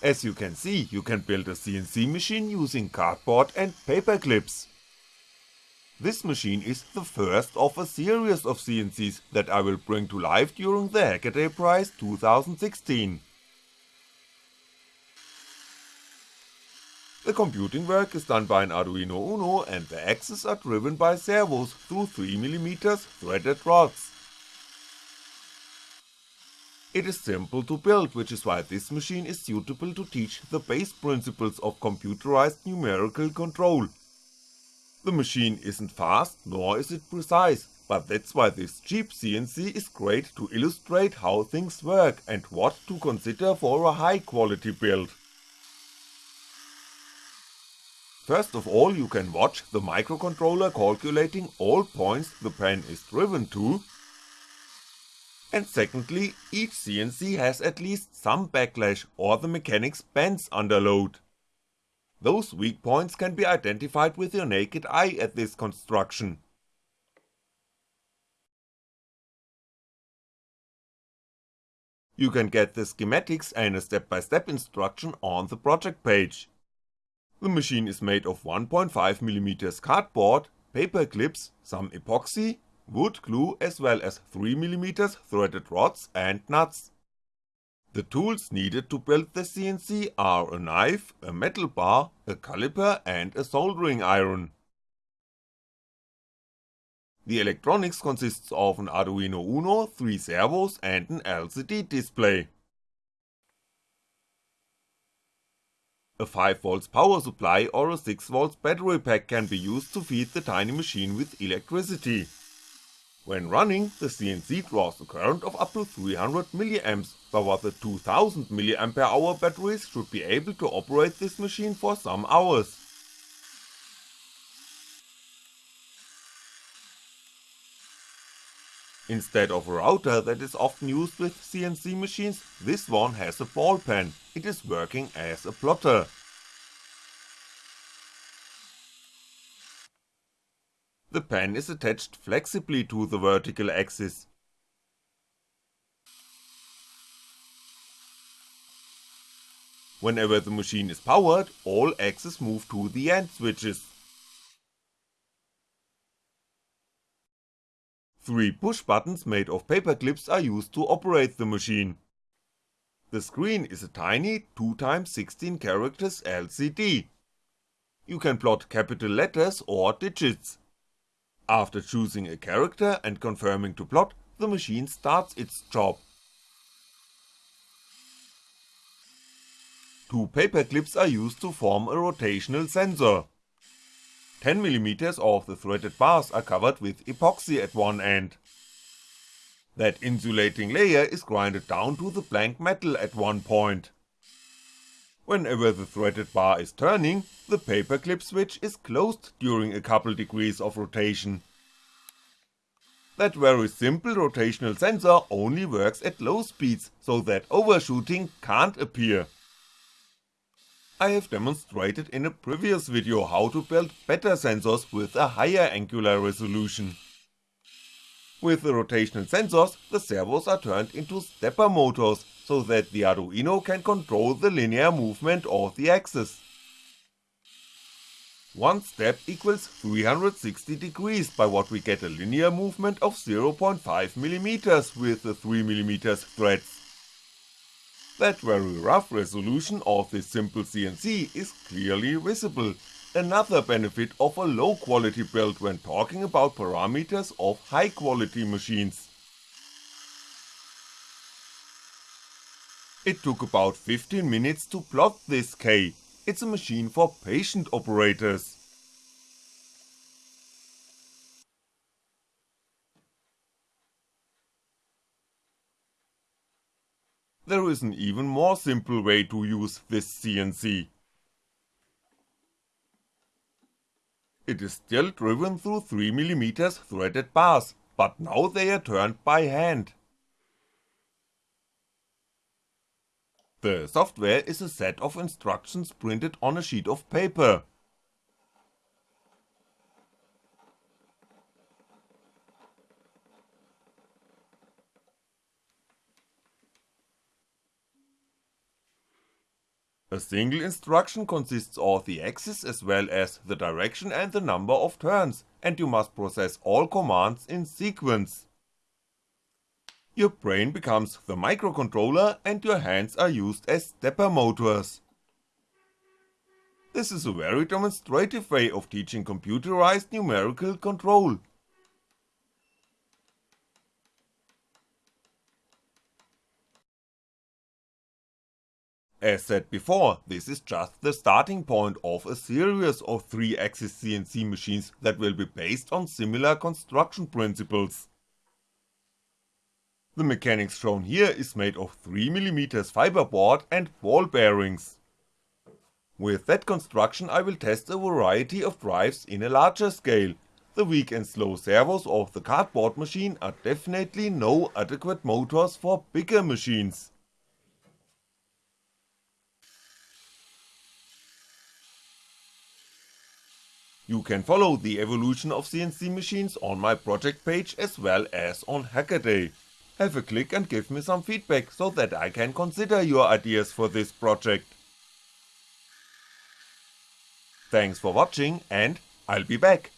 As you can see, you can build a CNC machine using cardboard and paper clips. This machine is the first of a series of CNCs that I will bring to life during the Hackaday Prize 2016. The computing work is done by an Arduino Uno and the axes are driven by servos through 3mm threaded rods. It is simple to build, which is why this machine is suitable to teach the base principles of computerized numerical control. The machine isn't fast, nor is it precise, but that's why this cheap CNC is great to illustrate how things work and what to consider for a high quality build. First of all you can watch the microcontroller calculating all points the pen is driven to, and secondly, each CNC has at least some backlash or the mechanics bends under load. Those weak points can be identified with your naked eye at this construction. You can get the schematics and a step-by-step -step instruction on the project page. The machine is made of 1.5mm cardboard, paper clips, some epoxy, wood glue as well as 3mm threaded rods and nuts. The tools needed to build the CNC are a knife, a metal bar, a caliper and a soldering iron. The electronics consists of an Arduino Uno, 3 servos and an LCD display. A 5V power supply or a 6V battery pack can be used to feed the tiny machine with electricity. When running, the CNC draws a current of up to 300mA, but the 2000mAh batteries should be able to operate this machine for some hours. Instead of a router that is often used with CNC machines, this one has a ball pen, it is working as a plotter. The pen is attached flexibly to the vertical axis. Whenever the machine is powered, all axes move to the end switches. Three push buttons made of paper clips are used to operate the machine. The screen is a tiny 2x16 characters LCD. You can plot capital letters or digits. After choosing a character and confirming to plot, the machine starts its job. Two paper clips are used to form a rotational sensor. 10mm of the threaded bars are covered with epoxy at one end. That insulating layer is grinded down to the blank metal at one point. Whenever the threaded bar is turning, the paperclip switch is closed during a couple degrees of rotation. That very simple rotational sensor only works at low speeds, so that overshooting can't appear. I have demonstrated in a previous video how to build better sensors with a higher angular resolution. With the rotational sensors, the servos are turned into stepper motors, so that the Arduino can control the linear movement of the axis. One step equals 360 degrees by what we get a linear movement of 0.5mm with the 3mm threads. That very rough resolution of this simple CNC is clearly visible, another benefit of a low quality build when talking about parameters of high quality machines. It took about 15 minutes to plot this K, it's a machine for patient operators. there is an even more simple way to use this CNC. It is still driven through 3mm threaded bars, but now they are turned by hand. The software is a set of instructions printed on a sheet of paper, A single instruction consists of the axis as well as the direction and the number of turns, and you must process all commands in sequence. Your brain becomes the microcontroller and your hands are used as stepper motors. This is a very demonstrative way of teaching computerized numerical control. As said before, this is just the starting point of a series of 3-axis CNC machines that will be based on similar construction principles. The mechanics shown here is made of 3mm fiberboard and ball bearings. With that construction I will test a variety of drives in a larger scale, the weak and slow servos of the cardboard machine are definitely no adequate motors for bigger machines. You can follow the evolution of CNC machines on my project page as well as on Hackaday. Have a click and give me some feedback so that I can consider your ideas for this project. Thanks for watching and I'll be back.